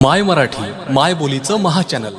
माय मराठी माय बोलीचं महाचॅनल